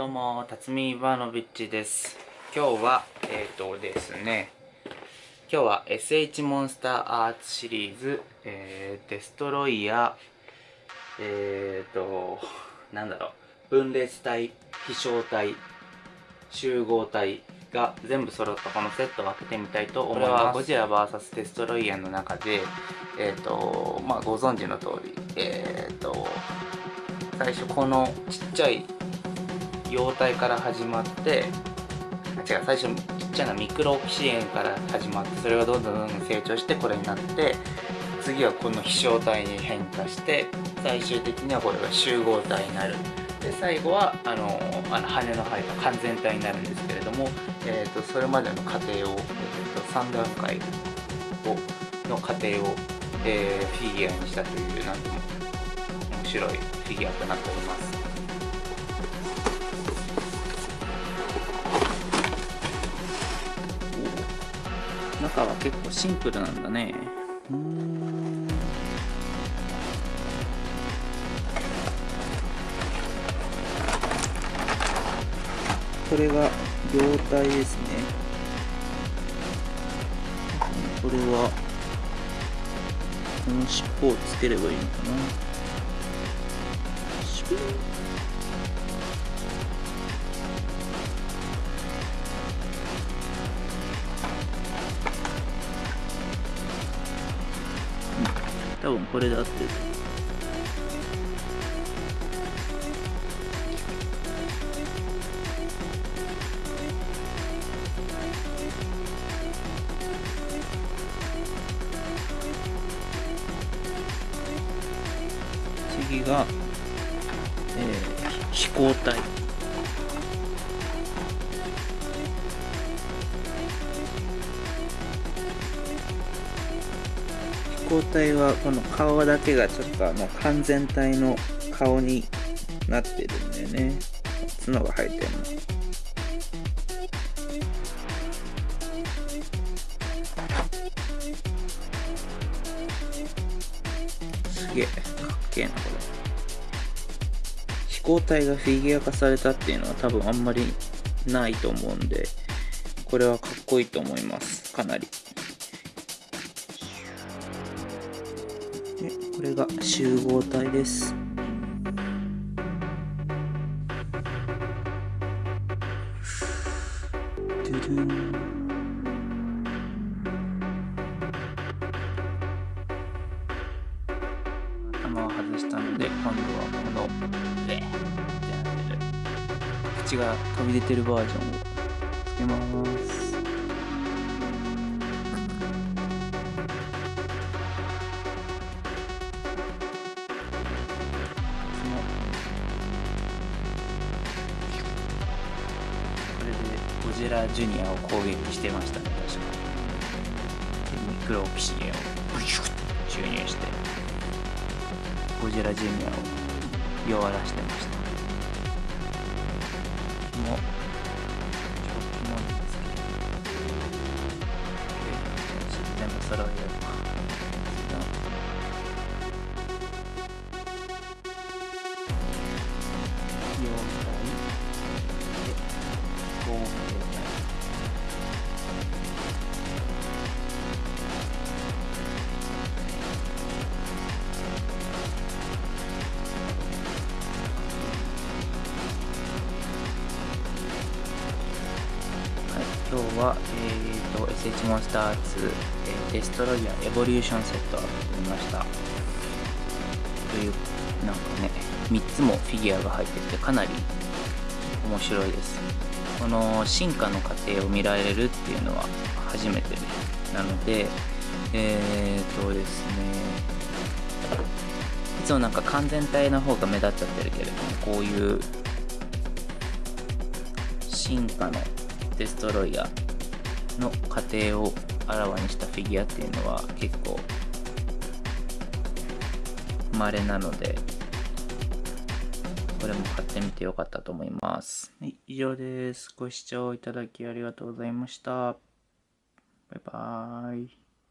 どうも、辰巳イバーノビッチです。今日は、えっ、とですね、今日は SH モンスターアーツシリーズ、えーデストロイヤー、えっ、と、なんだろう、分裂体、飛翔体、集合体が全部揃ったこのセットを開けてみたいと思います。これはゴジラ VS デストロイヤーの中で、えっ、と、まあご存知の通り、えっ、と、最初このちっちゃい幼体から始まって違う最初ちっちゃなミクロオキシエンから始まってそれがどんどんどんどん成長してこれになって次はこの飛翔体に変化して最終的にはこれが集合体になる。で最後はあのあの羽の生えた完全体になるんですけれども、えー、とそれまでの過程を、えー、と3段階をの過程を、えーフィギュアにしたというなんとも面白いフィギュアとなっております。中は結構シンプルなんだね。うんこれが胴体ですね。これはこの尻尾をつければいいのかな。多分これで合って。る次が、えー飛行体。飛行体はこの顔だけがちょっとあの完全体の顔になってるんだよね。角が生えてるの。すげえかっけえなこれ。飛行体がフィギュア化されたっていうのは多分あんまりないと思うんでこれはかっこいいと思います。かなり。これが集合体です。ドゥドゥン頭を外したので今度はこの「レ」ってなってる。口が飛び出てるバージョンをつけます。ゴジラジュニアを攻撃してましたね確か。でミクロオキシゲンをブシュッ注入して。ゴジラジュニアを弱らしてました。もうちょっともんですけど。全部揃えよう。は、えー、と SH モンスター2、えーデストロイヤーエボリューションセットを作りました。というなんかね3つもフィギュアが入っててかなり面白いです。この進化の過程を見られるっていうのは初めてなのでえー、とですねいつもなんか完全体の方が目立っちゃってるけれどもこういう進化のデストロイヤーの過程をあらわにしたフィギュアっていうのは結構稀なのでこれも買ってみてよかったと思います、はい、以上です。ご視聴いただきありがとうございました。バイバーイ。